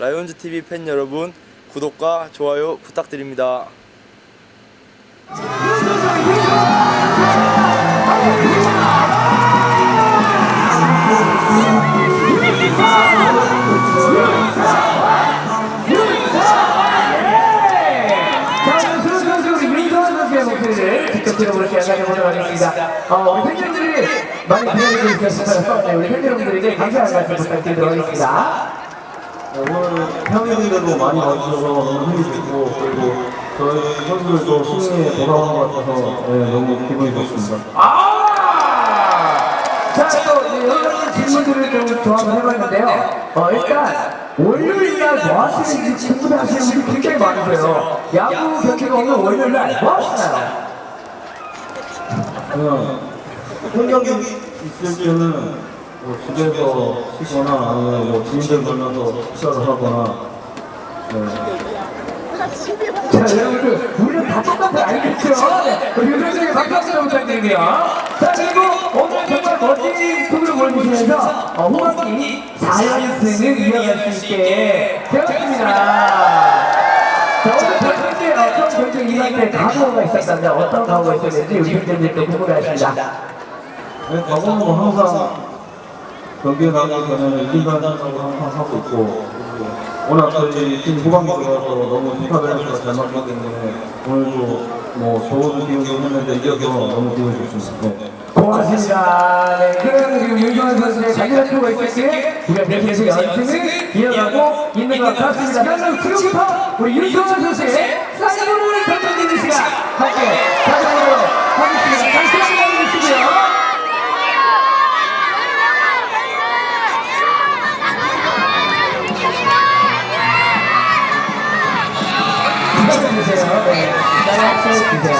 라이온즈 TV 팬 여러분 구독과 좋아요 부탁드립니다. 가져보도록 하겠습니다. 어, 우리 팬분들이 많이 기다리고 있어서 네, 우리 팬 여러분들에게 감사한 말씀 부탁드리도록 하겠습니다. 네, 오늘 평일인데도 많이 와주셔서 너무 힘이 됐고 그리고 저희 선수들도 승리에 돌아온 것 같아서 네, 너무 기분이 좋습니다. 아! 자, 또 네, 여러 가지 질문들을 좀 조합을 해봤는데요. 어, 일단 월요일날 뭐 하시는지 궁금해하시는 분들이 굉장히 많으세요. 야구 경기가 오는 월요일날 뭐 하시나요? 그냥 홈경기 있을 때는 뭐 집에서 쉬거나 아니면 뭐 지인들 만나서 식사를 하거나 네. 자, 여러분들, 우리는 다 똑같아, 알겠죠? 네, 우리 요정에게 박수 부탁드립니다. 자, 그리고 오늘 정말 멋진 스토리를 보여주시면서 어, 후반기 4연승을 이어갈 수 있게 되었습니다. 자, 오늘 때 어떤 경기 임할 때 각오가 있었다면 어떤 각오가 있었는지 팬들도 궁금해하십니다. 네, 과거는 뭐 항상 경기에 나가기 전에는 이긴다는 생각을 항상 하고 있고 워낙 저희 팀 후반기 들어와서 너무 좋다 밸런스가 잘 맞기 때문에 오늘도 뭐 좋은 기운도 했는데 이겨서 너무 기분이 좋습니다. 네. 고맙습니다. 네, 그럼 지금 윤종환 선수의 자기가 필요가 있을게 우리가 계속 연승을 이어가고 있는 것 같습니다. 그럼 지금부터 우리 윤종환 선수의 사이버를 던져드리는 시간 함께 부탁드리세